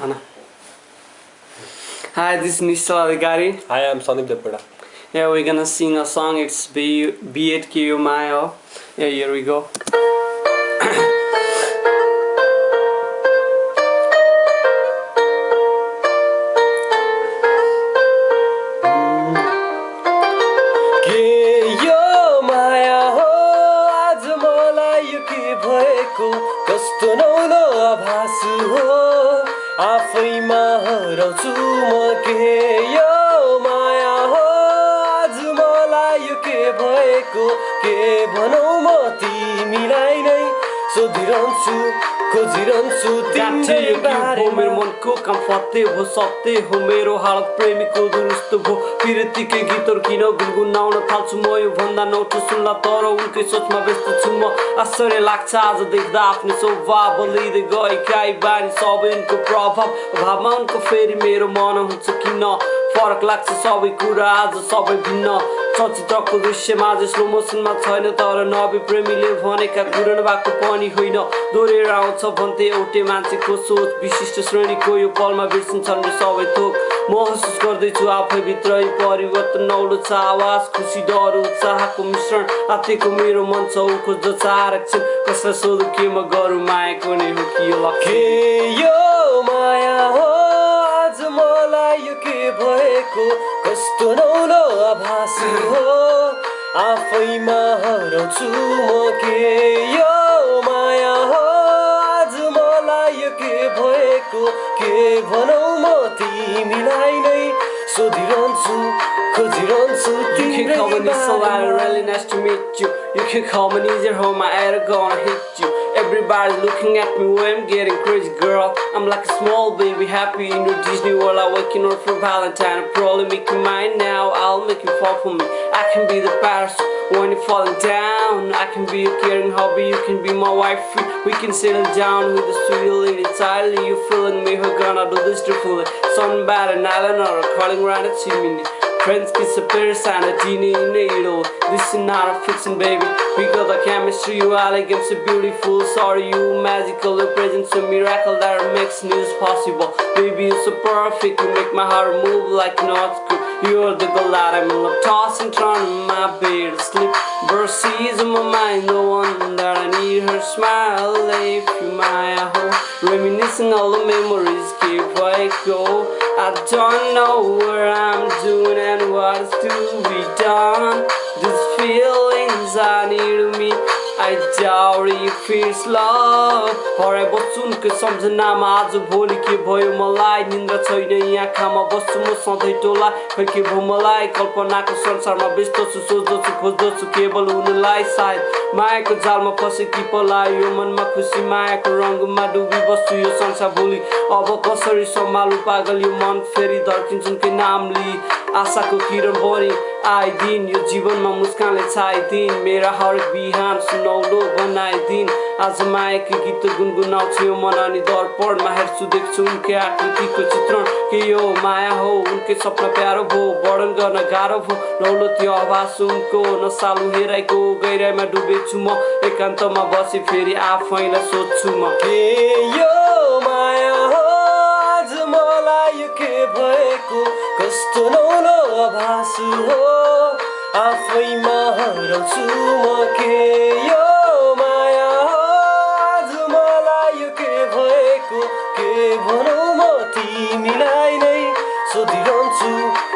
Anna. Hi, this is Nishal Adhikari. Hi, I'm Sandeep Depeda. Yeah, we're gonna sing a song. It's Be Be It Kiyo Mayo. Yeah, here we go. कस्तो नौलो आभास हो आफैमा हराउँछु म के? यो माया हो आज मलाई यो के भएको? के भनौँ म नै सोधिरहन्छु खोजिरहन्छु हो मेरो मनको काम फत्ते हो सत्य हो मेरो हालत प्रेमीको दुरुस्त भयो पिरतीकै गीतहरू किन गुनगुनाउन थाल्छु म यो भन्दा नौठो सुन्ला तर उनकै सोचमा व्यस्त छु म आश्चर्य लाग्छ आज देख्दा आफ्नो स्वभाव बलिँदै गएका यी बानी सबै उनको प्रभाव भावमा उनको फेरि मेरो मन हुन्छ किन फरक लाग्छ सबै कुरा आज सबै भिन्न चलचित्रको दृश्यमा आज स्लो मोसनमा छैन तर नबी प्रेमीले भनेका कुरा भएको पनि होइन दोहोरेर आउँछ भन्थे एउटै मान्छेको सोच विशिष्ट श्रेणीको यो पलमा बिर्सिन्छन् सबै थोक महसुस गर्दैछु आफैभित्र परिवर्तन नौलो छ आवाज खुसी डर उत्साहको मिश्रण आत्तिको मेरो मन छ ऊ खोज्दछ आरक्षण कसलाई सोधु के म गरौँ मायाको नै हो कि भएको कस्तो नौलो आभास हो आफैमा हराउँछु म के यो माया हो आज मलाई यो के भएको के भनौँ म तिमीलाई नै सोधिरहन्छु खोजिरहन्छु You can call me तिम्रै really nice to meet you. You can call me easier home, my head gonna hit you. Everybody's looking at me when I'm getting crazy, girl. I'm like a small baby, happy in your Disney world. I'm waking up for Valentine. I'm probably making mine now. I'll make you fall for me. I can be the parasol when you're falling down. I can be your caring hobby. You can be my wife. We can settle down with the sweet lady. Entirely, you feeling me? We're gonna do this to fully. Something bad and island or a calling around a chimney. Friends kiss a Paris and a genie in a needle. This is not a fiction, baby. We got the chemistry, you are elegant, so beautiful. Sorry, you magical. Your presence a miracle that makes news possible. Baby, you're so perfect. You make my heart move like not good. You're the girl that I'm in love, tossing, turning my bed to sleep. Verses in my mind, the one that I need her smile. If you my home, reminiscing all the memories, I go. I don't know where I'm doing and what's to be done. These feelings need to me. If it's love हराइ बस्छु उनकै सम्झनामा आज भोलि के भयो मलाई निन्द्रा छैन यहाँ आँखामा बस्छु म सधैँ टोला खै के भयो मलाई कल्पनाको संसारमा व्यस्त छु सोच्दछु खोज्दछु केवल उनलाई सायद मायाको जालमा फसे कि पलायो यो मनमा खुसी मायाको रङ्गमा डुबी बस्छु यो संसार भोलि अब कसरी सम्हालु पागल यो मन फेरि धर्किन्छ उनकै नाम लिई आशाको किरण बढी आइदिन यो जीवनमा मुस्कानले छाइदिन मेरा हरेक बिहान सुनौलो बनाइदिन आज मायाको गीत गुनगुनाउँछु यो मन अनि दर्पणमा हेर्छु देख्छु उनकै आकृतिको चित्रण। के यो माया हो? उनकै सपना प्यारो भयो वर्णन गर्न गाह्रो भयो नौलो त्यो आवाज उनको नसालु हेराइको गहिराइमा डुबेछु म। एकान्तमा बसे फेरि आफैलाई सोध्छु म। आभास हो आफैमा हराउँछु म के यो माया आज मलाई यो के भएको के भनौँ म तिमीलाई नै सोधिरहन्छु